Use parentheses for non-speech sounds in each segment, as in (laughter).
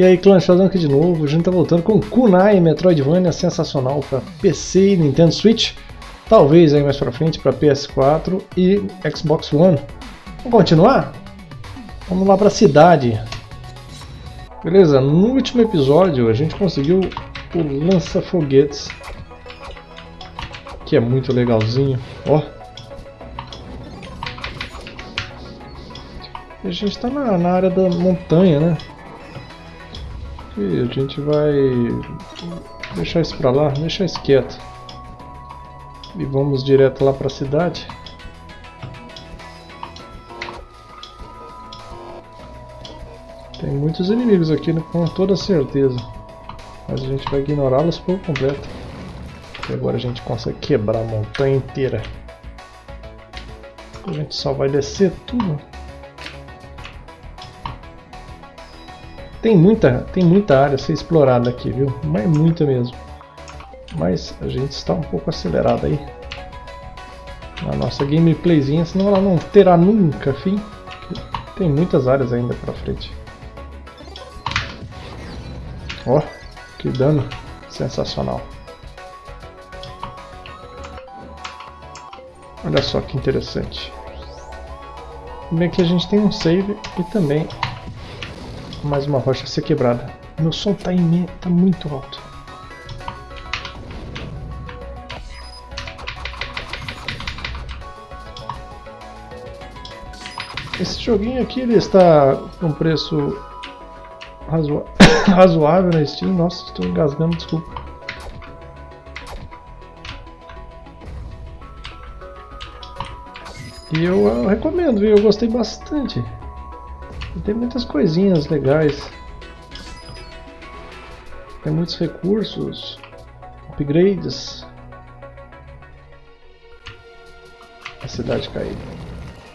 E aí clã, Sheldon aqui de novo, a gente tá voltando com Kunai Metroidvania sensacional para PC e Nintendo Switch, talvez aí mais pra frente para PS4 e Xbox One. Vamos continuar? Vamos lá pra cidade. Beleza, no último episódio a gente conseguiu o lança-foguetes, que é muito legalzinho, ó. E a gente tá na, na área da montanha, né? E a gente vai deixar isso pra lá, deixar isso quieto. E vamos direto lá pra cidade. Tem muitos inimigos aqui, né, com toda certeza. Mas a gente vai ignorá-los por completo. E agora a gente consegue quebrar a montanha inteira. A gente só vai descer tudo. Tem muita, tem muita área a ser explorada aqui, viu? Mas muita mesmo. Mas a gente está um pouco acelerado aí. Na nossa gameplayzinha, senão ela não terá nunca fim. Tem muitas áreas ainda pra frente. Ó, oh, que dano sensacional. Olha só que interessante. Bem que a gente tem um save e também mais uma rocha a ser quebrada. Meu som tá, imen tá muito alto. Esse joguinho aqui ele está com preço razo... (coughs) razoável na Steam. Nossa, estou engasgando, desculpa. E eu, eu recomendo? Eu gostei bastante. E tem muitas coisinhas legais. Tem muitos recursos, upgrades. A cidade caída.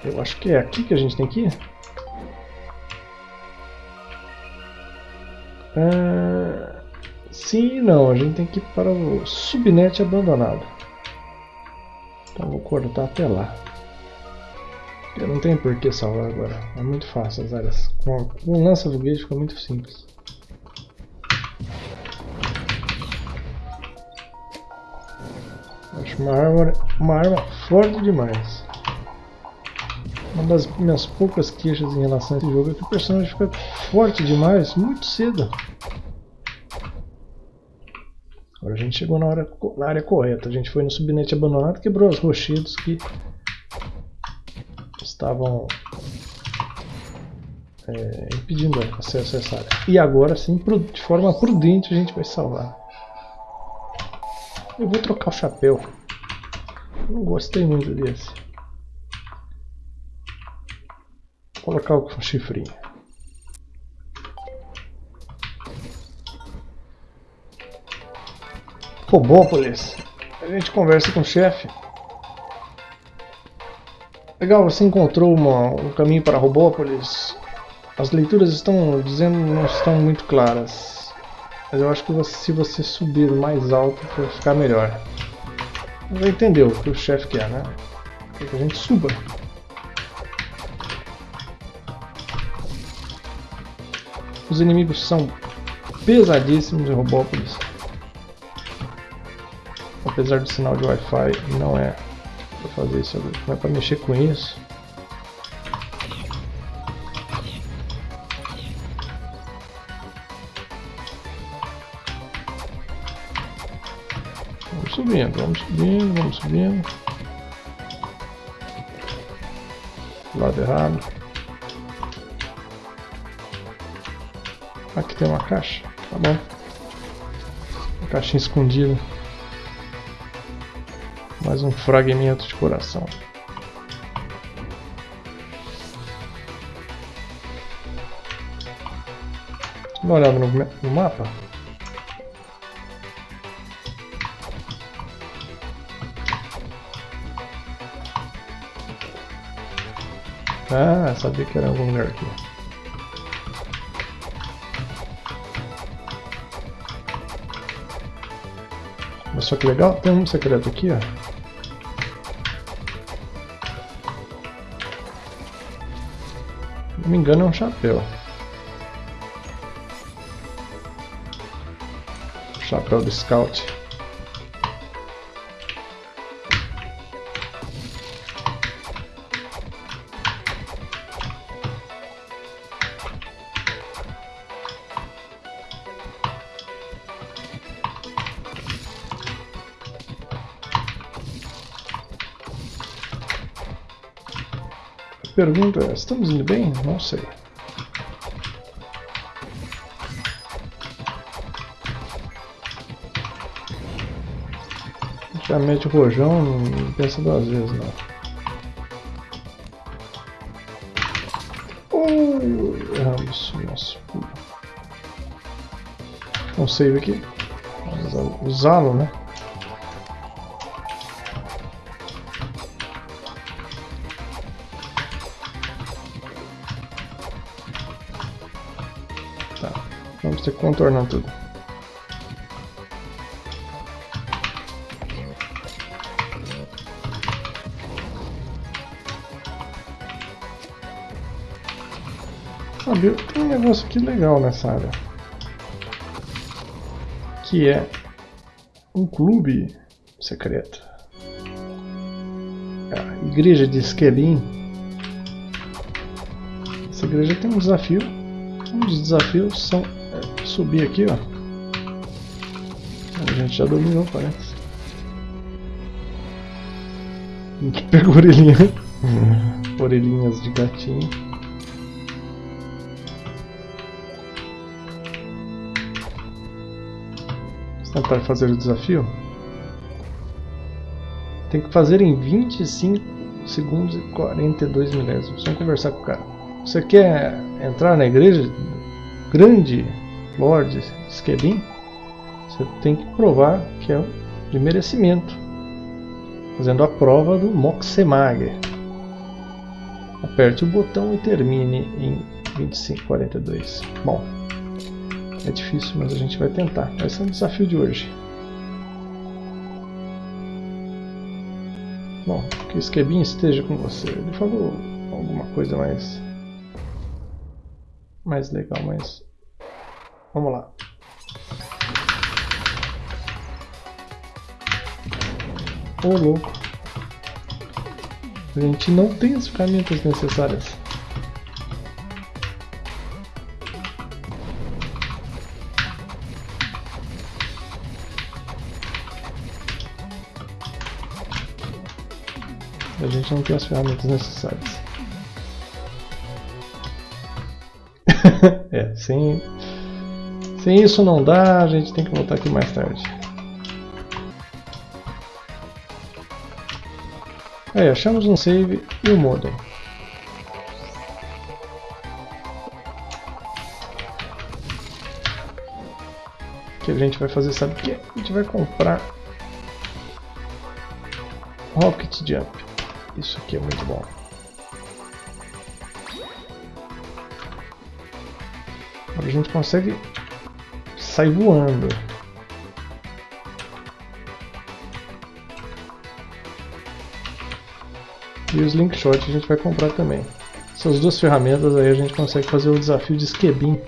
Eu acho que é aqui que a gente tem que ir. Ah, sim e não, a gente tem que ir para o subnet abandonado. Então vou cortar até lá. Eu não tenho por que salvar agora. É muito fácil as áreas. Com, o lança do fica muito simples. Acho uma arma, uma arma forte demais. Uma das minhas poucas queixas em relação a esse jogo é que o personagem fica forte demais muito cedo. Agora a gente chegou na, hora, na área correta. A gente foi no subnet abandonado, quebrou os rochedos que estavam é, impedindo acesso a essa área. E agora sim, de forma prudente, a gente vai salvar. Eu vou trocar o chapéu. Não gostei muito desse. Vou colocar o chifrinho. Robópolis. A gente conversa com o chefe. Legal, você encontrou uma, um caminho para Robópolis. As leituras estão dizendo não estão muito claras. Mas eu acho que você, se você subir mais alto vai ficar melhor. Já entendeu o que o chefe quer, né? Quer que a gente suba. Os inimigos são pesadíssimos em Robópolis. Apesar do sinal de Wi-Fi não é para fazer isso agora. Não é para mexer com isso. Vamos subindo, vamos subindo, vamos subindo. Lado errado. Aqui tem uma caixa, tá bom. Uma caixinha escondida. Mais um fragmento de coração. Dá uma olhada no, no mapa. Ah, sabia que era algum lugar aqui. Olha só que legal, tem um secreto aqui, ó. não me engano é um chapéu. Chapéu do scout. Pergunta, estamos indo bem? Não sei. Já mete o rojão, não pensa duas vezes não. Oh, erramos nosso pulo. Um save aqui. Usá-lo, né? Contornar tudo. Sabe, tem um negócio aqui legal nessa área. Que é um clube secreto. A igreja de Esquelin. Essa igreja tem um desafio. Um dos desafios são subir aqui, ó. A gente já dominou, parece. (laughs) Pegou orelhinha. Orelhinhas de gatinho. Vamos tentar fazer o desafio. Tem que fazer em 25 segundos e 42 milésimos. Vamos conversar com o cara. Você quer entrar na igreja grande Lord Skelin, você tem que provar que é de merecimento, fazendo a prova do Moxemag. Aperte o botão e termine em 2542. Bom, é difícil, mas a gente vai tentar. Esse é o desafio de hoje. Bom, que o Skebin esteja com você. Ele falou alguma coisa mais mais legal, mas Vamos lá. Ô oh, louco. A gente não tem as ferramentas necessárias. A gente não tem as ferramentas necessárias. (laughs) é, sem se isso não dá, a gente tem que voltar aqui mais tarde. Aí, achamos um save e o modem. O que a gente vai fazer, sabe o que? A gente vai comprar Rocket Jump. Isso aqui é muito bom. Agora a gente consegue sai voando. E os Linkshot a gente vai comprar também. Essas duas ferramentas aí a gente consegue fazer o desafio de Skebin.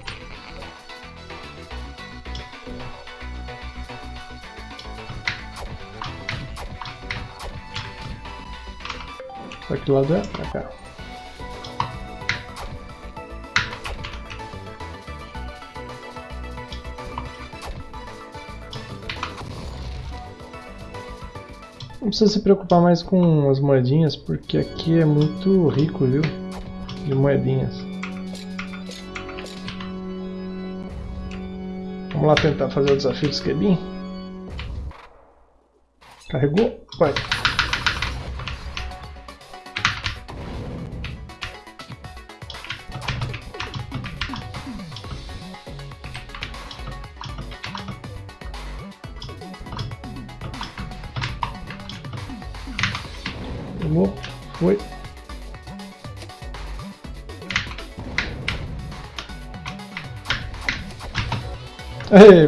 Pra que lado é? Pra cá. Não precisa se preocupar mais com as moedinhas, porque aqui é muito rico, viu? De moedinhas. Vamos lá tentar fazer o desafio do Skebin. Carregou? Vai.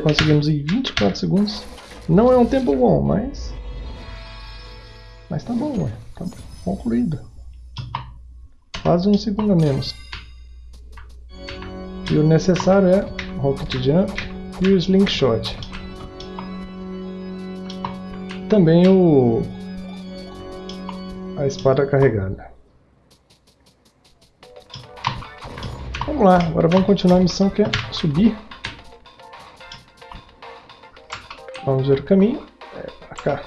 Conseguimos em 24 segundos. Não é um tempo bom, mas... Mas tá bom, ué. Tá concluído. Quase um segundo a menos. E o necessário é Rocket Jump e o Slingshot. também o a espada carregada. Vamos lá, agora vamos continuar a missão que é subir. Vamos ver o caminho. É pra cá.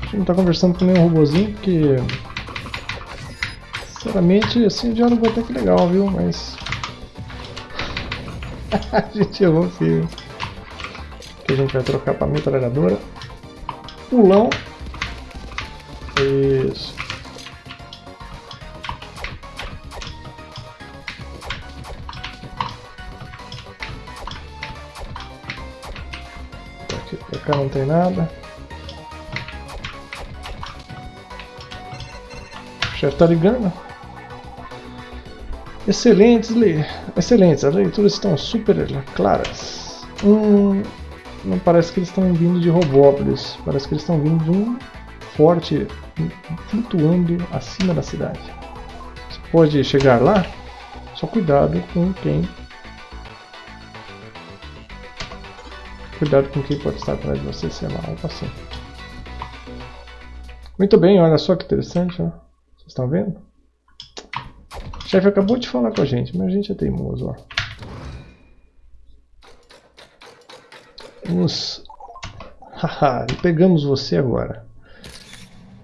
A gente não tá conversando com nenhum robozinho, porque... Sinceramente, assim, o diálogo até que legal, viu? Mas... (laughs) a gente errou feio que a gente vai trocar para metralhadora. Pulão. Isso. Pra cá não tem nada. O chefe tá ligando. Excelentes, excelentes, as leituras estão super claras. Hum, não parece que eles estão vindo de Robópolis, parece que eles estão vindo de um forte flutuando acima da cidade. Você pode chegar lá, só cuidado com quem. Cuidado com quem pode estar atrás de você, sei lá, algo assim. Muito bem, olha só que interessante, ó. Vocês estão vendo? O chefe acabou de falar com a gente, mas a gente é teimoso, ó. Vamos... Haha, pegamos você agora.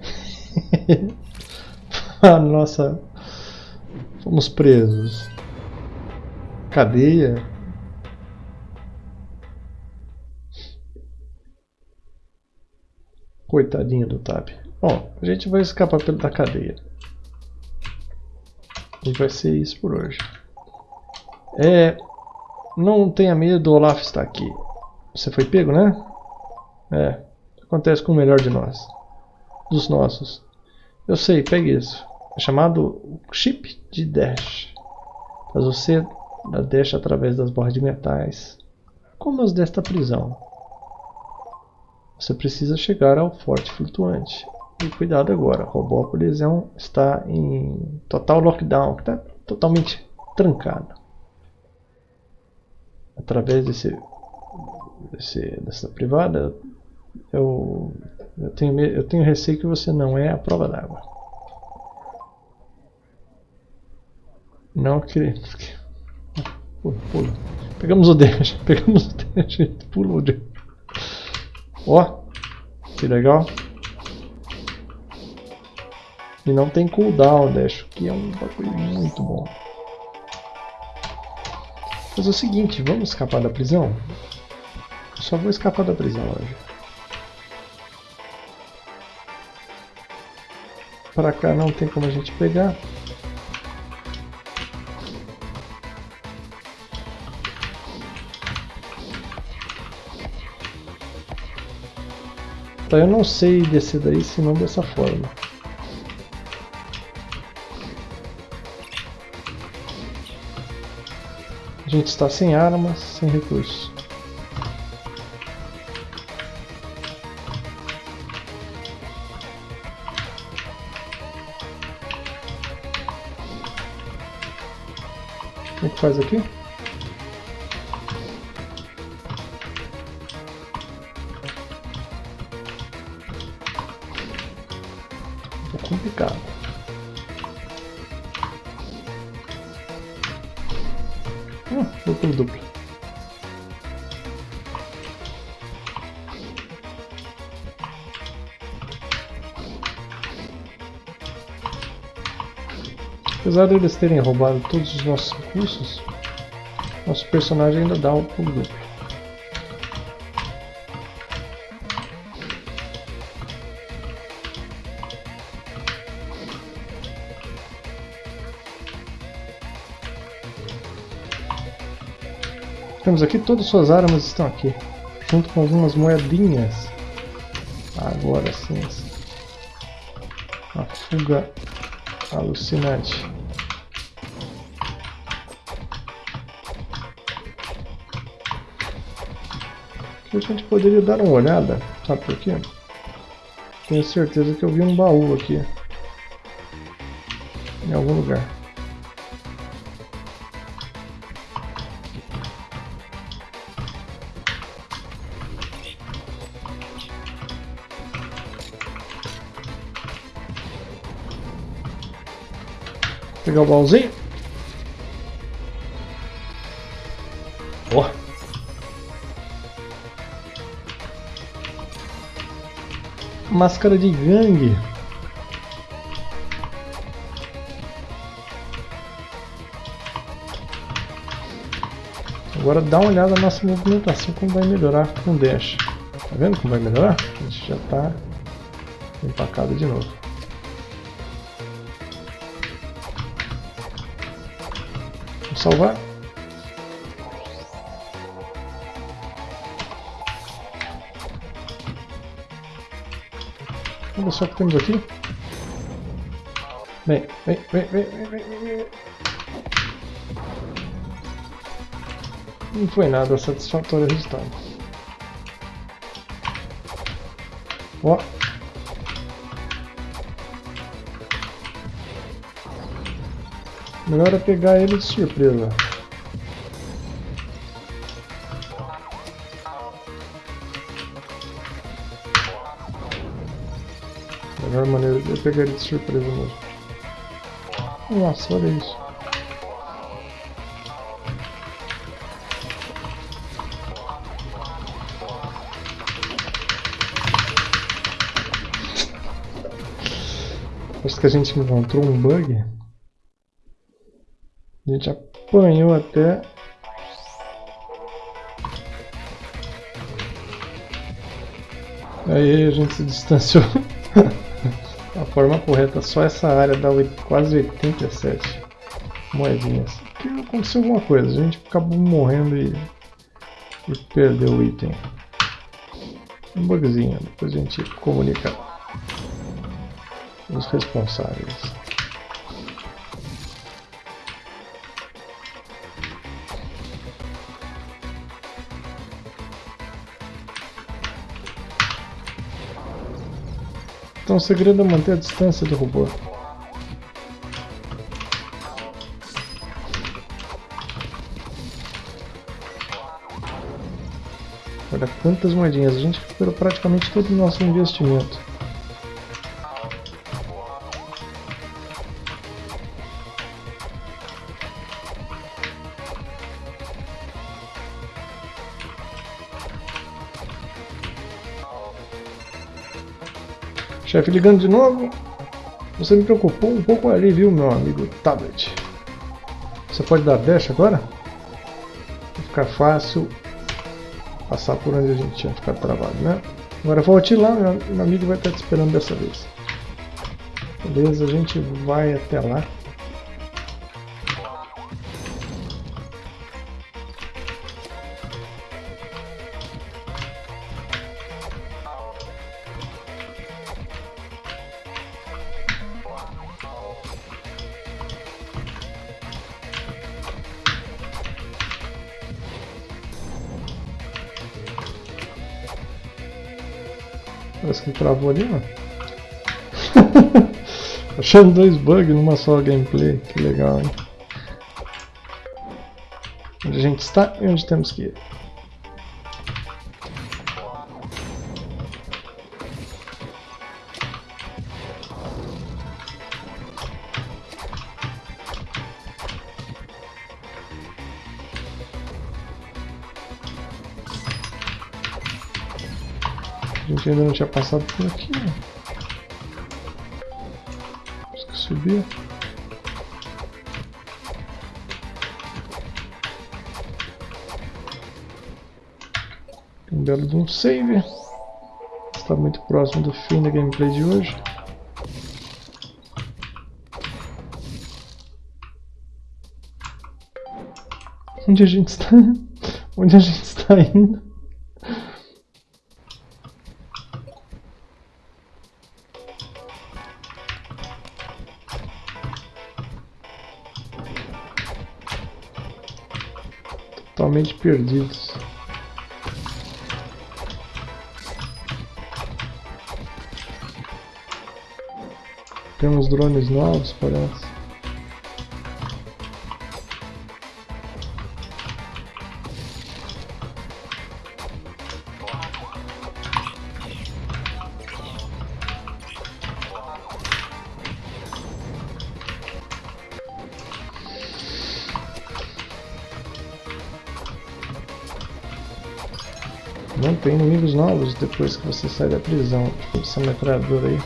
(laughs) ah, nossa... Fomos presos. Cadeia. Coitadinho do Tab. Bom, a gente vai escapar da cadeia. E vai ser isso por hoje. É... Não tenha medo, Olaf está aqui. Você foi pego, né? É. Acontece com o melhor de nós. Dos nossos. Eu sei, pegue isso. É chamado chip de dash. Faz você dar dash através das borras de metais. Como as desta prisão. Você precisa chegar ao forte flutuante. E cuidado agora, Robópolis é um, está em total lockdown, está totalmente trancado. Através desse desse, dessa privada, eu, eu, tenho, eu tenho receio que você não é a prova d'água. Não que... (laughs) Pula, pula. Pegamos o deixa, (laughs) pegamos o (laughs) deixa, pula o deixa. Ó, que legal. E não tem cooldown, deixa, que é um bagulho muito bom. Mas é o seguinte, vamos escapar da prisão? Só vou escapar da prisão hoje. Para cá não tem como a gente pegar. Tá, eu não sei descer daí senão dessa forma. A gente está sem armas, sem recursos. faz aqui? É complicado. Hum, duplo duplo. Apesar de eles terem roubado todos os nossos recursos, nosso personagem ainda dá o pulo duplo. Temos aqui, todas as suas armas estão aqui, junto com algumas moedinhas. Agora sim, a fuga alucinante. a gente poderia dar uma olhada, sabe por quê? Tenho certeza que eu vi um baú aqui. Em algum lugar. Pegar o baúzinho. Máscara de gangue. Agora dá uma olhada na nossa movimentação como vai melhorar com o dash. Tá vendo como vai melhorar? A gente já está empacado de novo. Salvar. Olha só o que temos aqui. Vem, vem, vem, vem, vem, vem, vem. Não foi nada satisfatório o resultado. Ó. Melhor é pegar ele de surpresa. Melhor maneira de pegar ele de surpresa mesmo. Nossa, olha isso. Acho que a gente encontrou um bug. A gente apanhou até. Aí a gente se distanciou. (laughs) a forma correta, só essa área dá quase 87 moedinhas. Aqui aconteceu alguma coisa, a gente acabou morrendo e, e perdeu o item. Um bugzinho, depois a gente comunica os responsáveis. Então o segredo é manter a distância do robô. Olha quantas moedinhas, a gente recuperou praticamente todo o nosso investimento. Chefe ligando de novo. Você me preocupou um pouco ali, viu, meu amigo tablet. Você pode dar dash agora? Vai ficar fácil passar por onde a gente tinha ficado travado, né? Agora volte lá, meu, amigo vai estar te esperando dessa vez. Beleza, a gente vai até lá. Parece que travou ali, ó. (laughs) Achando dois bugs numa só gameplay. Que legal, hein? Onde a gente está e onde temos que ir. Gente ainda não tinha passado por aqui, né? Temos que subir. Um belo de um save. Está muito próximo do fim da gameplay de hoje. Onde a gente está? (laughs) Onde a gente está indo? Perdidos. Tem uns drones novos, parece. Tem inimigos novos depois que você sai da prisão. Essa metralhadora aí.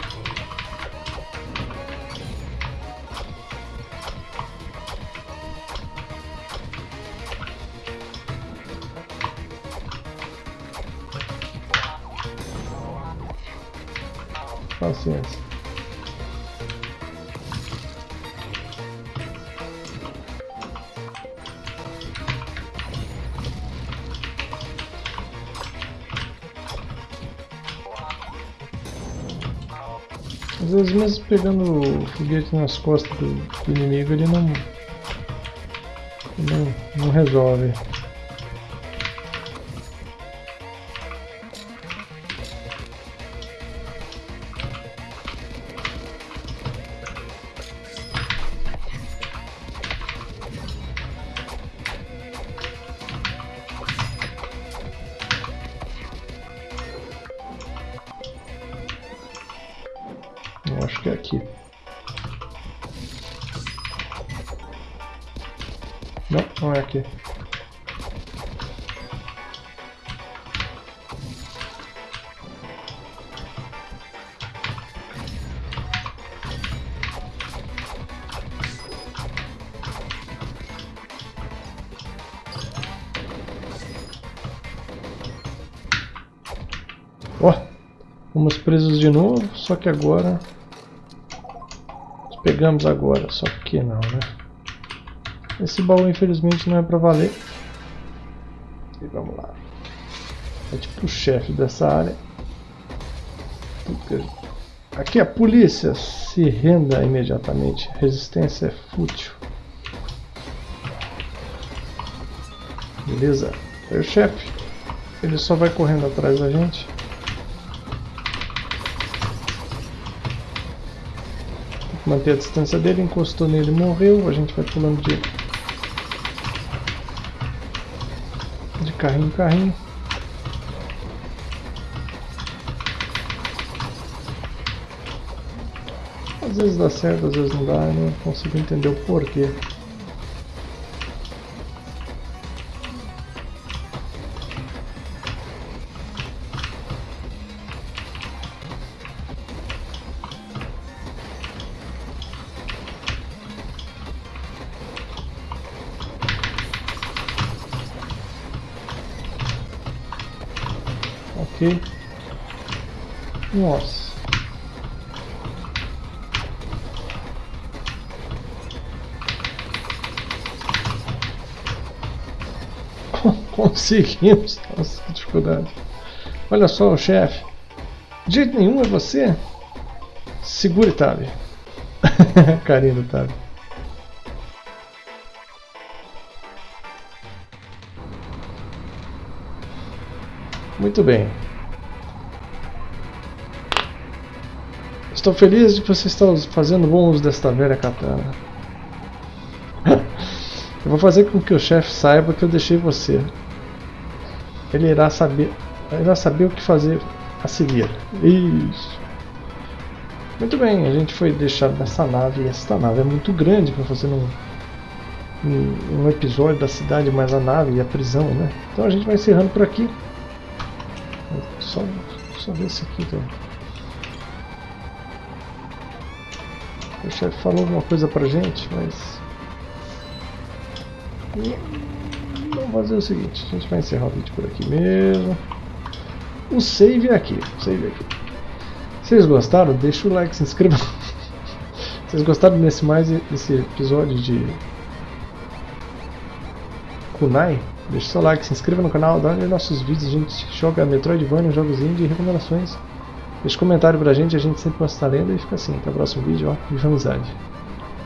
Às vezes mesmo pegando o foguete nas costas do, do inimigo ele não, não, não resolve. Fomos presos de novo, só que agora pegamos agora, só que não, né? Esse baú infelizmente não é pra valer. E vamos lá. É tipo o chefe dessa área. Aqui a polícia se renda imediatamente. Resistência é fútil. Beleza. Aí o chefe. Ele só vai correndo atrás da gente. Manter a distância dele, encostou nele morreu, a gente vai pulando de, de carrinho em carrinho. Às vezes dá certo, às vezes não dá, eu não consigo entender o porquê. Conseguimos. Nossa, que dificuldade. Olha só o chefe. De jeito nenhum é você? Segure, Tabi. (laughs) Carinho do Tabi. Muito bem. Estou feliz de que você está fazendo bom uso desta velha katana. (laughs) eu vou fazer com que o chefe saiba que eu deixei você. Ele irá saber, irá saber o que fazer a seguir. Isso. Muito bem, a gente foi deixado nessa nave. E esta nave é muito grande para fazer um, um, episódio da cidade, mais a nave e a prisão, né? Então a gente vai encerrando por aqui. Só, só ver esse aqui, então. O chefe falou alguma coisa pra gente, mas... Fazer o seguinte, a gente vai encerrar o vídeo por aqui mesmo. O save é aqui, save é aqui. Vocês gostaram? Deixa o like, se inscreva. (laughs) Vocês gostaram desse mais esse episódio de Kunai? Deixe seu like, se inscreva no canal, dá olha nossos vídeos, a gente joga Metroidvania, jogos indie e recomendações. Deixe comentário pra gente, a gente sempre posta lendo e fica assim. Até o próximo vídeo, ó, viva amizade.